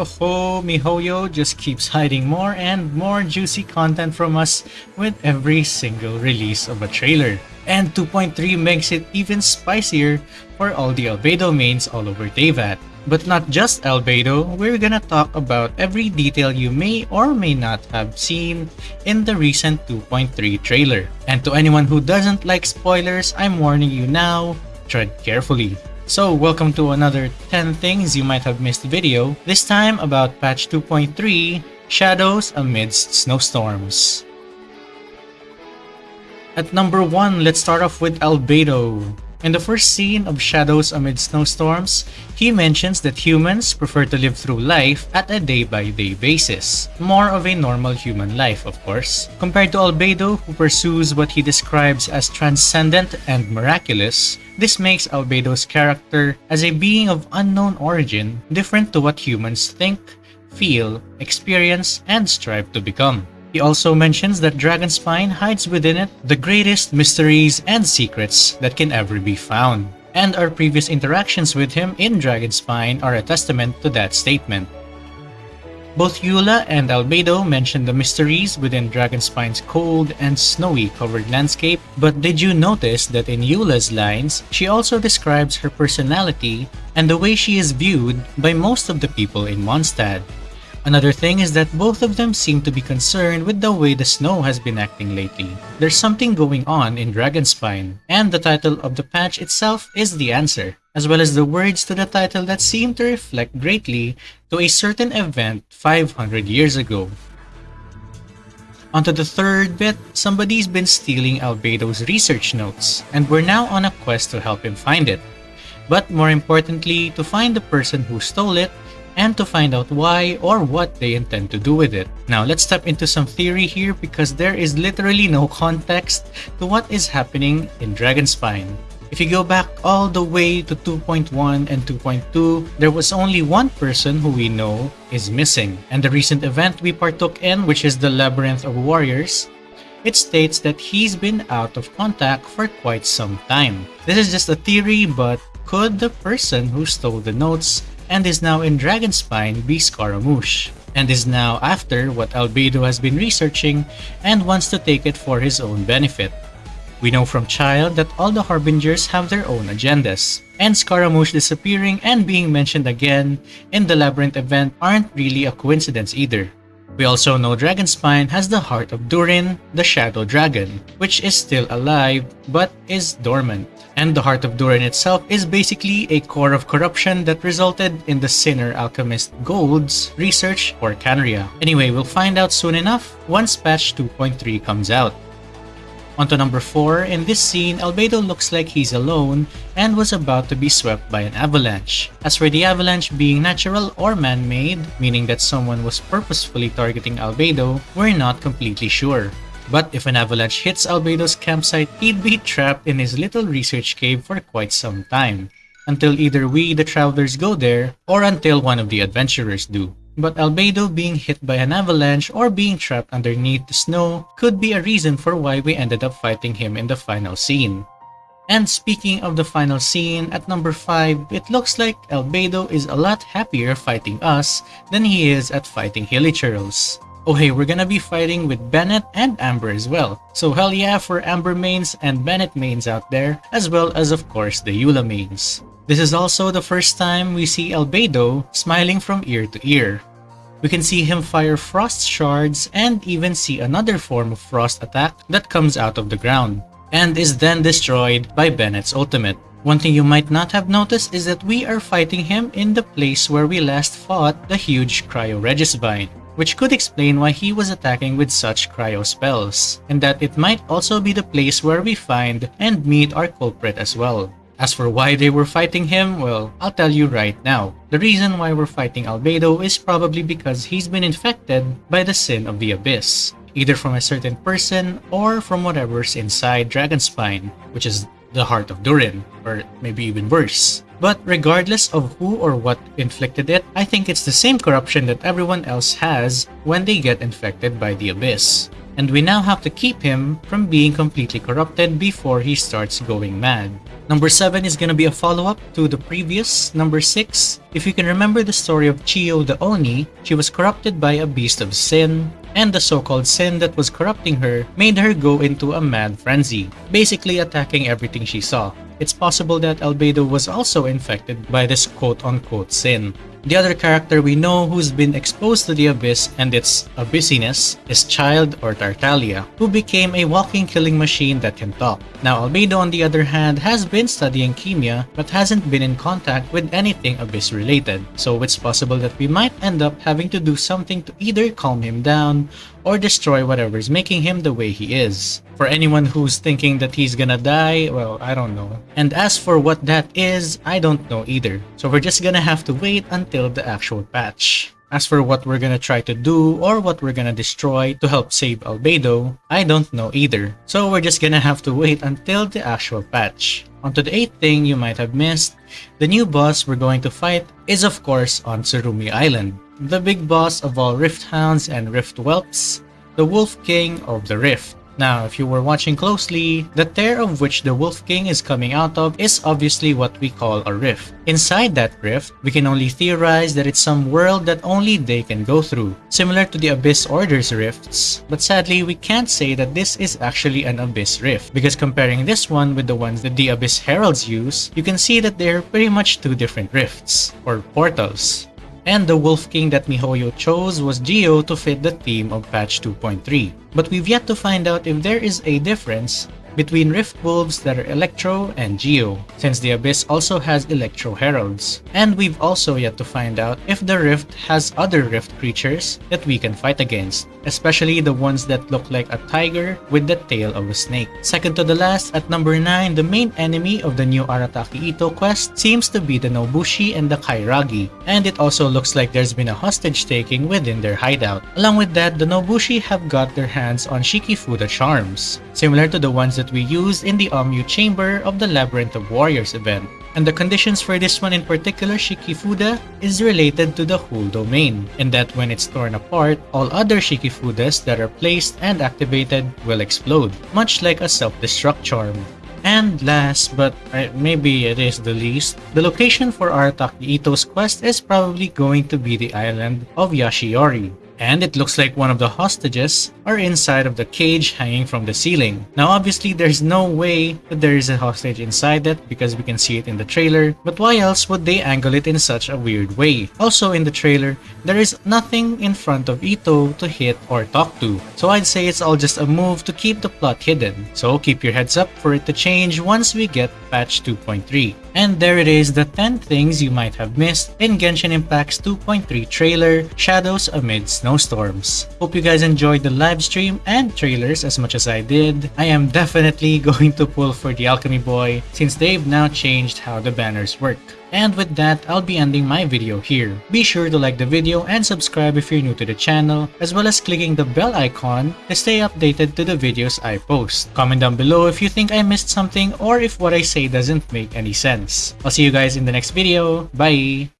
Oh, MiHoYo just keeps hiding more and more juicy content from us with every single release of a trailer. And 2.3 makes it even spicier for all the Albedo mains all over Teyvat. But not just Albedo, we're gonna talk about every detail you may or may not have seen in the recent 2.3 trailer. And to anyone who doesn't like spoilers, I'm warning you now, tread carefully. So welcome to another 10 things you might have missed video, this time about patch 2.3, Shadows Amidst Snowstorms. At number 1, let's start off with Albedo. In the first scene of Shadows Amid Snowstorms, he mentions that humans prefer to live through life at a day-by-day -day basis. More of a normal human life, of course. Compared to Albedo, who pursues what he describes as transcendent and miraculous, this makes Albedo's character as a being of unknown origin different to what humans think, feel, experience, and strive to become. He also mentions that Dragonspine hides within it the greatest mysteries and secrets that can ever be found. And our previous interactions with him in Dragonspine are a testament to that statement. Both Eula and Albedo mention the mysteries within Dragonspine's cold and snowy covered landscape, but did you notice that in Eula's lines, she also describes her personality and the way she is viewed by most of the people in Mondstadt? Another thing is that both of them seem to be concerned with the way the snow has been acting lately. There's something going on in Dragonspine, and the title of the patch itself is the answer, as well as the words to the title that seem to reflect greatly to a certain event 500 years ago. Onto the third bit, somebody's been stealing Albedo's research notes, and we're now on a quest to help him find it. But more importantly, to find the person who stole it and to find out why or what they intend to do with it. Now let's step into some theory here because there is literally no context to what is happening in Dragonspine. If you go back all the way to 2.1 and 2.2, there was only one person who we know is missing. And the recent event we partook in, which is the Labyrinth of Warriors, it states that he's been out of contact for quite some time. This is just a theory, but could the person who stole the notes and is now in Dragonspine be Scaramouche, and is now after what Albedo has been researching and wants to take it for his own benefit. We know from Childe that all the Harbingers have their own agendas, and Scaramouche disappearing and being mentioned again in the Labyrinth event aren't really a coincidence either. We also know Dragonspine has the heart of Durin, the Shadow Dragon, which is still alive but is dormant. And the heart of Durin itself is basically a core of corruption that resulted in the sinner alchemist Gold's research for Khaenri'ah. Anyway, we'll find out soon enough once patch 2.3 comes out. On to number 4, in this scene, Albedo looks like he's alone and was about to be swept by an avalanche. As for the avalanche being natural or man-made, meaning that someone was purposefully targeting Albedo, we're not completely sure. But if an avalanche hits Albedo's campsite, he'd be trapped in his little research cave for quite some time, until either we, the travelers, go there, or until one of the adventurers do. But Albedo being hit by an avalanche or being trapped underneath the snow could be a reason for why we ended up fighting him in the final scene. And speaking of the final scene, at number 5, it looks like Albedo is a lot happier fighting us than he is at fighting Hilichurls. Oh hey, we're gonna be fighting with Bennett and Amber as well. So hell yeah for Amber mains and Bennett mains out there, as well as of course the Eula mains. This is also the first time we see Albedo smiling from ear to ear. We can see him fire frost shards and even see another form of frost attack that comes out of the ground, and is then destroyed by Bennett's ultimate. One thing you might not have noticed is that we are fighting him in the place where we last fought the huge Cryo Regisvine, which could explain why he was attacking with such cryo spells, and that it might also be the place where we find and meet our culprit as well. As for why they were fighting him, well, I'll tell you right now. The reason why we're fighting Albedo is probably because he's been infected by the sin of the Abyss, either from a certain person or from whatever's inside Dragonspine, which is the heart of Durin, or maybe even worse. But regardless of who or what inflicted it, I think it's the same corruption that everyone else has when they get infected by the Abyss. and we now have to keep him from being completely corrupted before he starts going mad. Number 7 is gonna be a follow-up to the previous, number 6. If you can remember the story of Chiyo the Oni, she was corrupted by a beast of sin, and the so-called sin that was corrupting her made her go into a mad frenzy, basically attacking everything she saw. It's possible that Albedo was also infected by this quote-unquote sin. The other character we know who's been exposed to the abyss and its abyssiness is Childe or Tartaglia, who became a walking killing machine that can talk. Now Albedo on the other hand has been studying Khemia but hasn't been in contact with anything abyss related, so it's possible that we might end up having to do something to either calm him down or destroy whatever's making him the way he is. For anyone who's thinking that he's gonna die, well, I don't know. And as for what that is, I don't know either. So we're just gonna have to wait until the actual patch. As for what we're gonna try to do or what we're gonna destroy to help save Albedo, I don't know either. So we're just gonna have to wait until the actual patch. Onto the 8th thing you might have missed, the new boss we're going to fight is of course on Tsurumi Island, the big boss of all Rift Hounds and Rift Whelps, the Wolf King of the Rift. Now, if you were watching closely, the tear of which the Wolf King is coming out of is obviously what we call a rift. Inside that rift, we can only theorize that it's some world that only they can go through, similar to the Abyss Order's rifts, but sadly we can't say that this is actually an Abyss rift, because comparing this one with the ones that the Abyss Heralds use, you can see that they're pretty much two different rifts, or portals and the Wolf King that MiHoYo chose was Geo to fit the theme of patch 2.3. But we've yet to find out if there is a difference between Rift Wolves that are Electro and Geo, since the Abyss also has Electro Heralds. And we've also yet to find out if the Rift has other Rift creatures that we can fight against, especially the ones that look like a tiger with the tail of a snake. Second to the last, at number 9, the main enemy of the new Arataki Itto quest seems to be the Nobushi and the Kairagi, and it also looks like there's been a hostage taking within their hideout. Along with that, the Nobushi have got their hands on Shikifuda charms, similar to the ones that we used in the Omyu Chamber of the Labyrinth of Warriors event. And the conditions for this one in particular, Shikifuda, is related to the whole domain, in that when it's torn apart, all other Shikifudas that are placed and activated will explode, much like a self-destruct charm. And last, but uh, maybe it is the least, the location for Arataki Itto's quest is probably going to be the island of Yashiori and it looks like one of the hostages are inside of the cage hanging from the ceiling. Now obviously there's no way that there is a hostage inside that because we can see it in the trailer, but why else would they angle it in such a weird way? Also in the trailer, there is nothing in front of Itto to hit or talk to, so I'd say it's all just a move to keep the plot hidden. So keep your heads up for it to change once we get patch 2.3. And there it is, the 10 things you might have missed in Genshin Impact's 2.3 trailer, Shadows Amid Snowstorms. Hope you guys enjoyed the live stream and trailers as much as I did. I am definitely going to pull for the Alchemy Boy since they've now changed how the banners work. And with that, I'll be ending my video here. Be sure to like the video and subscribe if you're new to the channel, as well as clicking the bell icon to stay updated to the videos I post. Comment down below if you think I missed something or if what I say doesn't make any sense. I'll see you guys in the next video. Bye!